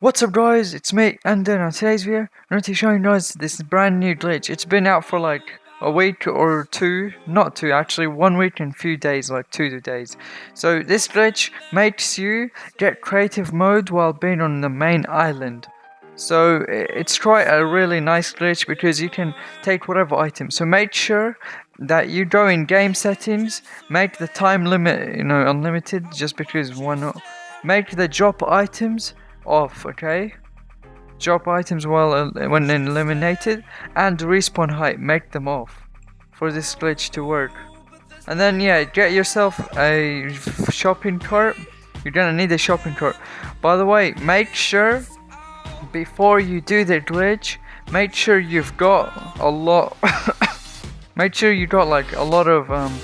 What's up guys, it's me, and on today's video, I'm going to be showing you guys this brand new glitch. It's been out for like a week or two, not two actually, one week and a few days, like two days. So this glitch makes you get creative mode while being on the main island. So it's quite a really nice glitch because you can take whatever item. So make sure that you go in game settings, make the time limit, you know, unlimited just because why not. Make the drop items off, okay? Drop items while when eliminated and respawn height, make them off for this glitch to work. And then yeah, get yourself a shopping cart. You're gonna need a shopping cart. By the way, make sure before you do the glitch, make sure you've got a lot. make sure you got like a lot of um,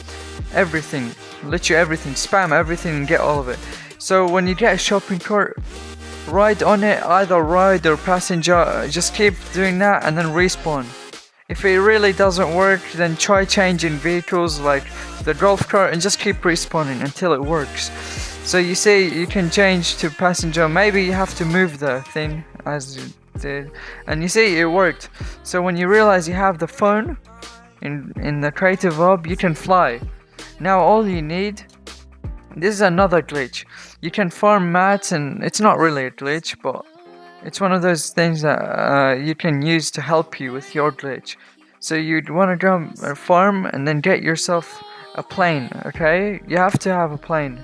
everything, literally everything, spam everything and get all of it. So when you get a shopping cart, ride on it, either ride or passenger, just keep doing that and then respawn. If it really doesn't work, then try changing vehicles like the golf cart and just keep respawning until it works. So you see, you can change to passenger, maybe you have to move the thing as you did, and you see it worked. So when you realize you have the phone in, in the creative hub, you can fly. Now all you need this is another glitch. You can farm mats and it's not really a glitch, but it's one of those things that uh, you can use to help you with your glitch. So you'd want to go and farm and then get yourself a plane, okay? You have to have a plane.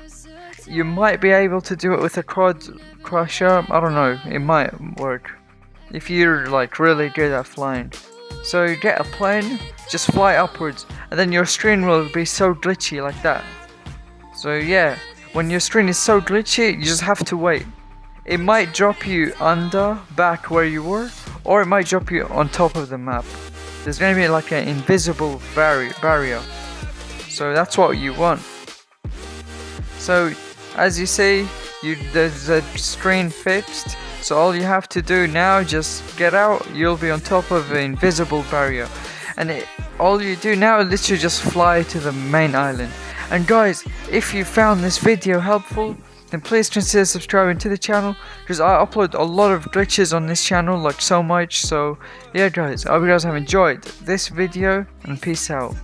You might be able to do it with a quad crusher, I don't know, it might work. If you're like really good at flying. So get a plane, just fly upwards, and then your screen will be so glitchy like that. So yeah, when your screen is so glitchy, you just have to wait. It might drop you under, back where you were, or it might drop you on top of the map. There's gonna be like an invisible barrier. So that's what you want. So as you see, you there's a screen fixed. So all you have to do now, just get out, you'll be on top of an invisible barrier. And it, all you do now is literally just fly to the main island. And guys, if you found this video helpful, then please consider subscribing to the channel because I upload a lot of glitches on this channel like so much. So yeah guys I hope you guys have enjoyed this video and peace out